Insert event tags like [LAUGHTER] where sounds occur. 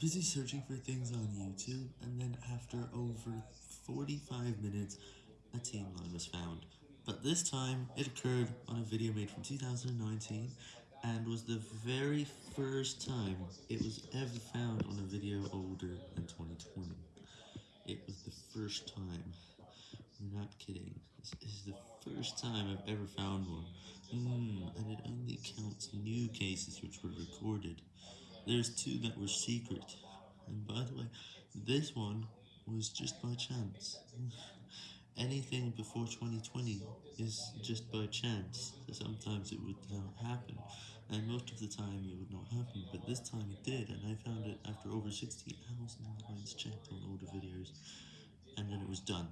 busy searching for things on YouTube, and then after over 45 minutes, a team line was found. But this time, it occurred on a video made from 2019, and was the very first time it was ever found on a video older than 2020. It was the first time. I'm not kidding. This is the first time I've ever found one. Mm, and it only counts new cases which were recorded. There's two that were secret. And by the way, this one was just by chance. [LAUGHS] Anything before 2020 is just by chance. Sometimes it would not happen, and most of the time it would not happen, but this time it did, and I found it after over 60,000 lines checked on older videos, and then it was done.